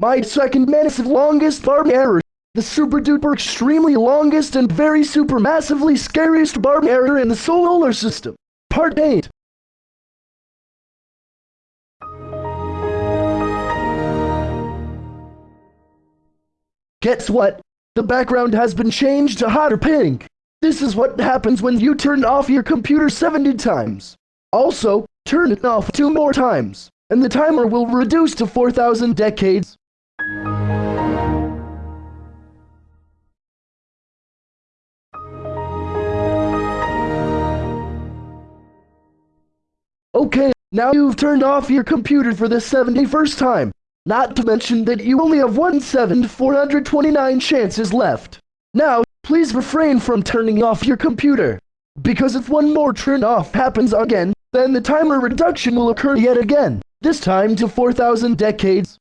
My second massive longest barb error. The super duper extremely longest and very super massively scariest barb error in the solar system. Part 8. Guess what? The background has been changed to hotter pink. This is what happens when you turn off your computer 70 times. Also, turn it off two more times, and the timer will reduce to 4,000 decades. Now you've turned off your computer for the 71st time. Not to mention that you only have 1 7 429 chances left. Now, please refrain from turning off your computer. Because if one more turn off happens again, then the timer reduction will occur yet again, this time to 4,000 decades.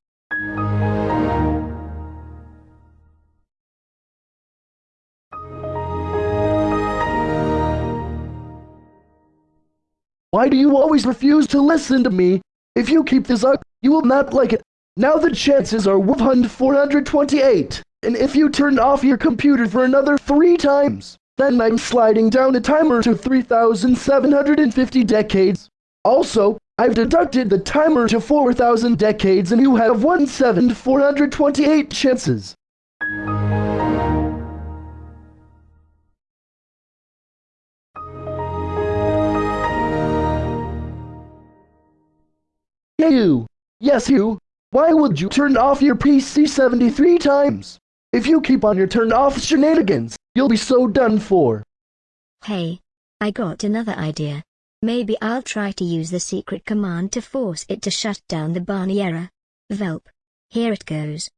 Why do you always refuse to listen to me? If you keep this up, you will not like it. Now the chances are 428. And if you turn off your computer for another three times, then I'm sliding down the timer to 3,750 decades. Also, I've deducted the timer to 4,000 decades and you have 1,428 chances. You! Yes you! Why would you turn off your PC 73 times? If you keep on your turn off shenanigans, you'll be so done for. Hey, I got another idea. Maybe I'll try to use the secret command to force it to shut down the Barney error. Velp. Here it goes.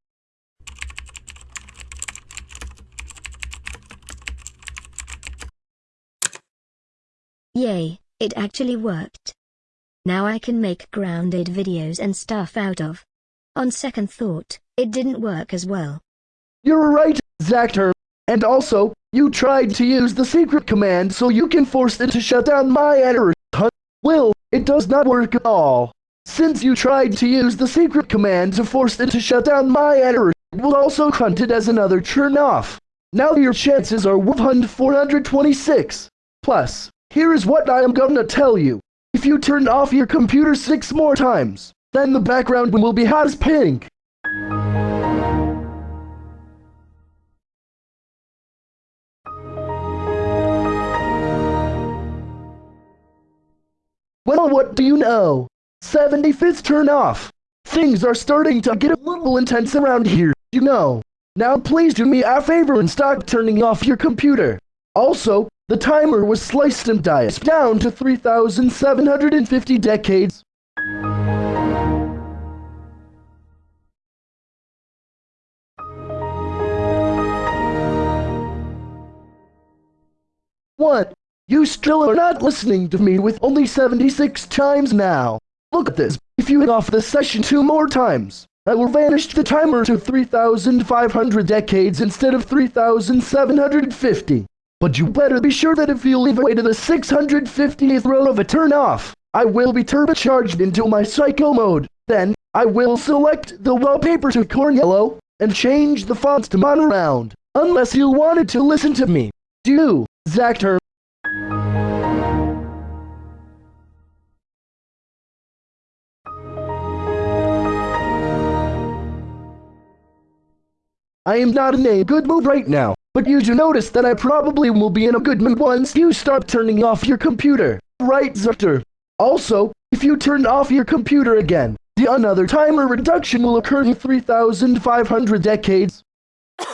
Yay, it actually worked. Now I can make grounded videos and stuff out of. On second thought, it didn't work as well. You're right, Zactor. And also, you tried to use the secret command so you can force it to shut down my error. Well, it does not work at all. Since you tried to use the secret command to force it to shut down my error, it will also count it as another turn off. Now your chances are 426. Plus, here is what I am gonna tell you. If you turn off your computer six more times, then the background will be hot as pink. Well, what do you know? 75th turn off. Things are starting to get a little intense around here, you know. Now please do me a favor and stop turning off your computer. Also, the timer was sliced and diced down to 3,750 decades. What? You still are not listening to me with only 76 chimes now. Look at this. If you hit off the session two more times, I will vanish the timer to 3,500 decades instead of 3,750. But you better be sure that if you leave away to the 650th row of a turn off, I will be turbocharged into my psycho mode. Then, I will select the wallpaper to corn yellow and change the fonts to monoground. Unless you wanted to listen to me. Do, Zactor. I am not in a good mood right now, but you do notice that I probably will be in a good mood once you stop turning off your computer. Right, Zutter? Also, if you turn off your computer again, the another timer reduction will occur in 3,500 decades.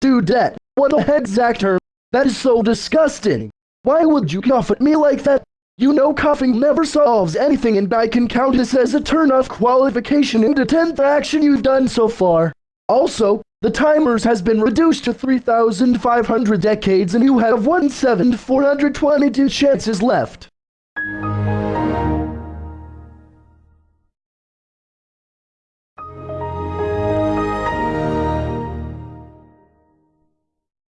Dude, that, what the heck, Zactor? That is so disgusting. Why would you cough at me like that? You know coughing never solves anything and I can count this as a turn-off qualification in the 10th action you've done so far. Also, the timers has been reduced to 3,500 decades and you have 1,422 chances left.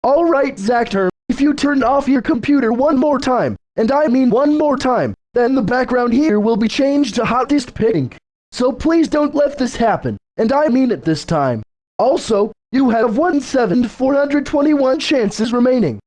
Alright, Zactor, if you turn off your computer one more time, and I mean one more time, then the background here will be changed to hottest pink. So please don't let this happen, and I mean it this time. Also, you have 1 7 421 chances remaining.